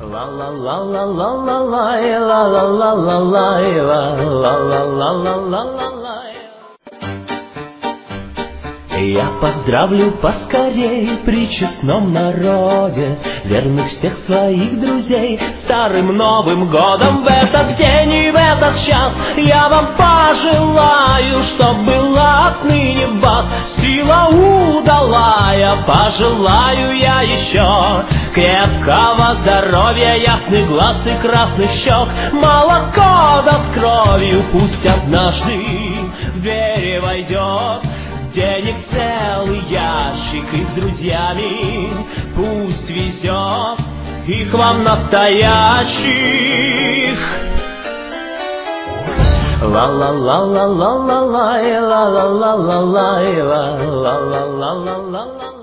La la la la la la la la la la la la la я поздравлю поскорей при честном народе Верных всех своих друзей. Старым Новым годом в этот день и в этот час Я вам пожелаю, чтоб была отныне вас Сила удалая, пожелаю я еще Крепкого здоровья, ясных глаз и красных щек Молоко да с кровью пусть однажды в двери войдет Денег целый ящик и с друзьями Пусть везет их вам настоящих. Ла ла ла ла ла ла ла ла ла ла ла ла ла ла ла ла ла